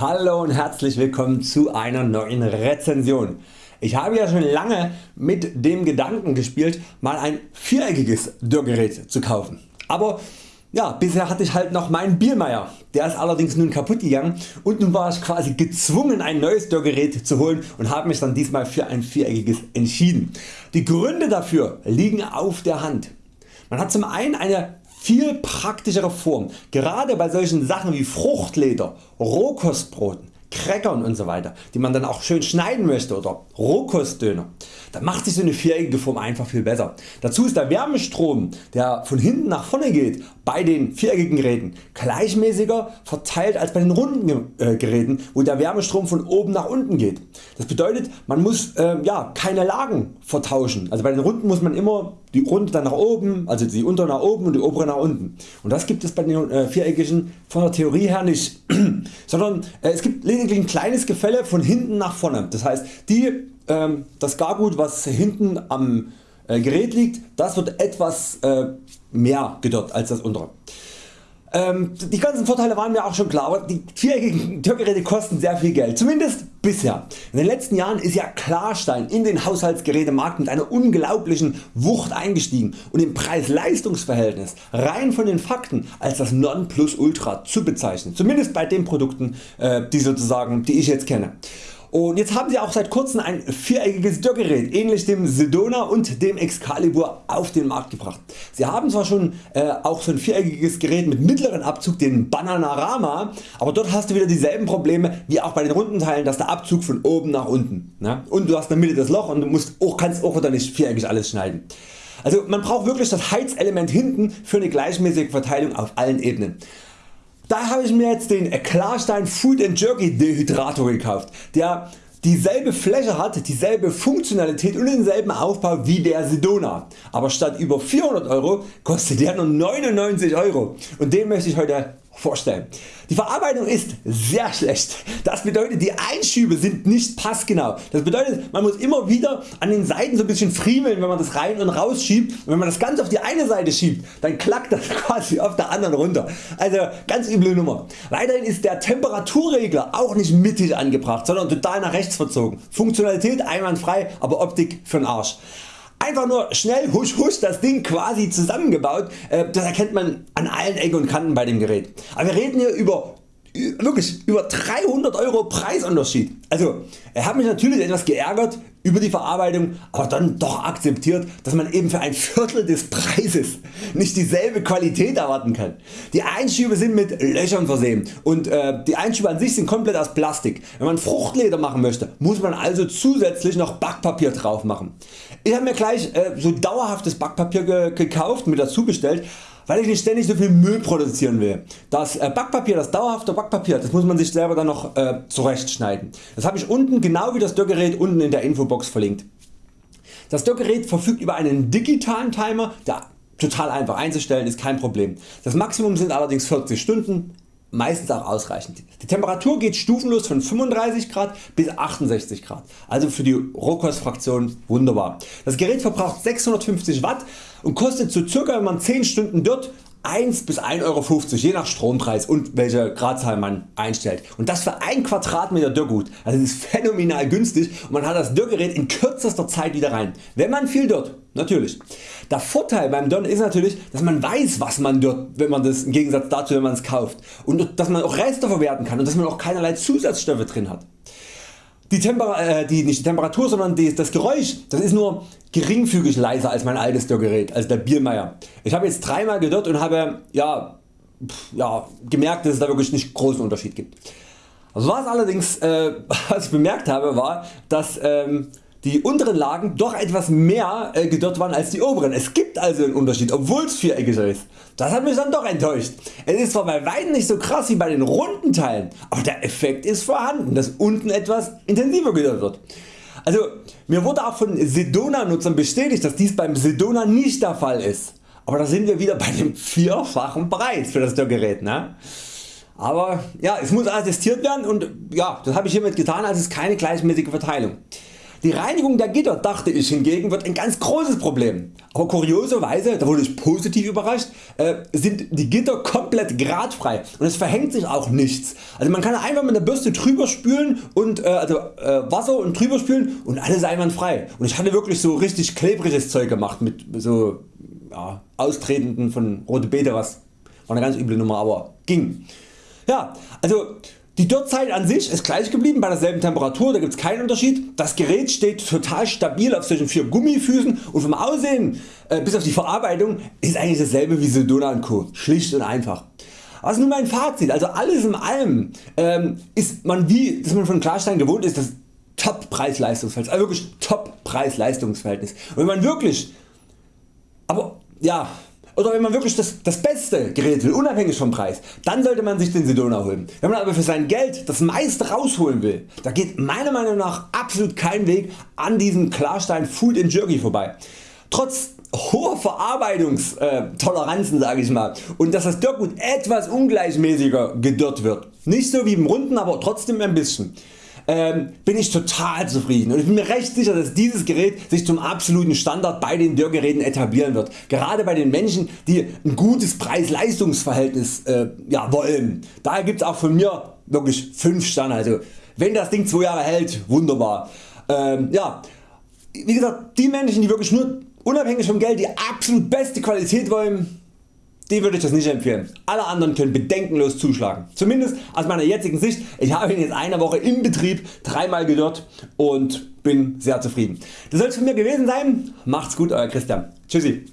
Hallo und herzlich willkommen zu einer neuen Rezension. Ich habe ja schon lange mit dem Gedanken gespielt mal ein viereckiges Dörrgerät zu kaufen. Aber ja, bisher hatte ich halt noch meinen Bielmeier, der ist allerdings nun kaputt gegangen und nun war ich quasi gezwungen ein neues Dörrgerät zu holen und habe mich dann diesmal für ein viereckiges entschieden. Die Gründe dafür liegen auf der Hand. Man hat zum einen eine viel praktischere Form, gerade bei solchen Sachen wie Fruchtleder, Rohkostbroten, Crackern und so weiter, die man dann auch schön schneiden möchte oder Rohkostdöner. Da macht sich so eine viereckige Form einfach viel besser. Dazu ist der Wärmestrom der von hinten nach vorne geht bei den viereckigen Geräten gleichmäßiger verteilt als bei den runden äh, Geräten wo der Wärmestrom von oben nach unten geht. Das bedeutet man muss äh, ja, keine Lagen vertauschen. Also bei den runden muss man immer die runde dann nach oben, also die untere nach oben und die obere nach unten. Und das gibt es bei den äh, viereckigen von der Theorie her nicht, sondern äh, es gibt lediglich ein kleines Gefälle von hinten nach vorne. Das heißt die, ähm, das Gargut was hinten am äh, Gerät liegt, das wird etwas äh, mehr gedörrt als das untere. Ähm, die ganzen Vorteile waren mir auch schon klar, aber die viereckigen Türgeräte kosten sehr viel Geld, zumindest bisher. In den letzten Jahren ist ja Klarstein in den Haushaltsgerätemarkt mit einer unglaublichen Wucht eingestiegen und im Preis-Leistungs-Verhältnis rein von den Fakten als das Nonplusultra zu bezeichnen, zumindest bei den Produkten äh, die, sozusagen, die ich jetzt kenne. Und jetzt haben sie auch seit kurzem ein viereckiges Dörrgerät ähnlich dem Sedona und dem Excalibur auf den Markt gebracht. Sie haben zwar schon äh, auch so ein viereckiges Gerät mit mittleren Abzug, den Bananarama, aber dort hast du wieder dieselben Probleme wie auch bei den runden Teilen, dass der Abzug von oben nach unten ne? und du hast in der Mitte das Loch und du musst auch, kannst auch wieder nicht viereckig alles schneiden. Also man braucht wirklich das Heizelement hinten für eine gleichmäßige Verteilung auf allen Ebenen. Da habe ich mir jetzt den Klarstein Food Jerky Dehydrator gekauft, der dieselbe Fläche hat, dieselbe Funktionalität und denselben Aufbau wie der Sedona, aber statt über 400 Euro kostet der nur 99 Euro. Und den möchte ich heute vorstellen. Die Verarbeitung ist sehr schlecht. Das bedeutet die Einschübe sind nicht passgenau. Das bedeutet man muss immer wieder an den Seiten so ein bisschen friemeln wenn man das rein und raus schiebt und wenn man das Ganze auf die eine Seite schiebt dann klackt das quasi auf der anderen runter. Also ganz üble Nummer. Weiterhin ist der Temperaturregler auch nicht mittig angebracht sondern total nach rechts verzogen. Funktionalität einwandfrei aber Optik für'n Arsch. Einfach nur schnell husch husch das Ding quasi zusammengebaut, äh, das erkennt man an allen Ecken und Kanten bei dem Gerät. Aber wir reden hier über wirklich über 300 Euro Preisunterschied. Also er hat mich natürlich etwas geärgert über die Verarbeitung, aber dann doch akzeptiert, dass man eben für ein Viertel des Preises nicht dieselbe Qualität erwarten kann. Die Einschübe sind mit Löchern versehen und äh, die Einschübe an sich sind komplett aus Plastik. Wenn man Fruchtleder machen möchte, muss man also zusätzlich noch Backpapier drauf machen. Ich habe mir gleich äh, so dauerhaftes Backpapier ge gekauft, mit dazu bestellt, weil ich nicht ständig so viel Müll produzieren will. Das äh, Backpapier, das dauerhafte Backpapier, das muss man sich selber dann noch äh, zurechtschneiden. Das habe ich unten genau wie das Dörrgerät unten in der Infobox verlinkt. Das Dörrgerät verfügt über einen digitalen Timer, der total einfach einzustellen ist kein Problem. Das Maximum sind allerdings 40 Stunden, meistens auch ausreichend. Die Temperatur geht stufenlos von 35 Grad bis 68 Grad, also für die Rohkostfraktion wunderbar. Das Gerät verbraucht 650 Watt und kostet so circa wenn man 10 Stunden dort 1 bis 1,50 Euro je nach Strompreis und welche Gradzahl man einstellt und das für 1 Quadratmeter Dörrgut. Also das ist phänomenal günstig und man hat das Dörrgerät in kürzester Zeit wieder rein, wenn man viel dört, natürlich. Der Vorteil beim Dörren ist natürlich dass man weiß was man dört, wenn man das im Gegensatz dazu wenn man es kauft und dass man auch Reste verwerten kann und dass man auch keinerlei Zusatzstoffe drin hat. Die, Temper äh, die, nicht die Temperatur sondern die, das Geräusch das ist nur geringfügig leiser als mein altes Dörrgerät, also der Biermeier. Ich habe jetzt dreimal gedörrt und habe ja, ja, gemerkt dass es da wirklich nicht großen Unterschied gibt. Was allerdings äh, was ich bemerkt habe war dass ähm, die unteren Lagen doch etwas mehr äh, gedörrt waren als die oberen. Es gibt also einen Unterschied obwohl es viereckig ist. Das hat mich dann doch enttäuscht. Es ist zwar bei weitem nicht so krass wie bei den runden Teilen, aber der Effekt ist vorhanden, dass unten etwas intensiver gedörrt wird. Also mir wurde auch von Sedona Nutzern bestätigt dass dies beim Sedona nicht der Fall ist. Aber da sind wir wieder bei dem vierfachen Preis für das Dörrgerät. Ne? Aber ja, es muss attestiert werden und ja, das habe ich hiermit getan, also es ist keine gleichmäßige Verteilung. Die Reinigung der Gitter dachte ich hingegen wird ein ganz großes Problem, aber kurioserweise, da wurde ich positiv überrascht, äh, sind die Gitter komplett gradfrei und es verhängt sich auch nichts. Also man kann einfach mit der Bürste drüber spülen und äh, also äh, Wasser und drüber spülen und alles einwandfrei. Und ich hatte wirklich so richtig klebriges Zeug gemacht mit so ja, Austretenden von Rote Beete, was war eine ganz üble Nummer, aber ging. Ja, also die Dürrzeit an sich ist gleich geblieben bei derselben Temperatur, da gibt es keinen Unterschied. Das Gerät steht total stabil auf solchen vier Gummifüßen und vom Aussehen äh, bis auf die Verarbeitung ist eigentlich dasselbe wie Sedona Co. Schlicht und einfach. Was ist nun mein Fazit? Also alles in allem ähm, ist man wie dass man von Klarstein gewohnt ist, das Top Preis-Leistungsverhältnis, also wirklich Top Preis-Leistungsverhältnis. Wenn man wirklich, aber ja, oder wenn man wirklich das, das beste Gerät will, unabhängig vom Preis, dann sollte man sich den Sedona holen. Wenn man aber für sein Geld das meiste rausholen will, da geht meiner Meinung nach absolut kein Weg an diesem Klarstein Food Jerky vorbei. Trotz hoher Verarbeitungstoleranzen sage ich mal und dass das Dörrgut etwas ungleichmäßiger gedörrt wird. Nicht so wie im Runden, aber trotzdem ein bisschen ähm, bin ich total zufrieden und ich bin mir recht sicher dass dieses Gerät sich zum absoluten Standard bei den Dörrgeräten etablieren wird. Gerade bei den Menschen die ein gutes Preis-Leistungs-Verhältnis äh, ja, wollen. Daher gibt es auch von mir wirklich 5 Sterne. Also wenn das Ding 2 Jahre hält, wunderbar. Ähm, ja, wie gesagt die Menschen die wirklich nur unabhängig vom Geld die absolut beste Qualität wollen, die würde ich das nicht empfehlen. Alle anderen können bedenkenlos zuschlagen. Zumindest aus meiner jetzigen Sicht. Ich habe ihn jetzt eine Woche im Betrieb dreimal gedörrt und bin sehr zufrieden. Das soll es von mir gewesen sein. Macht's gut Euer Christian. Tschüssi.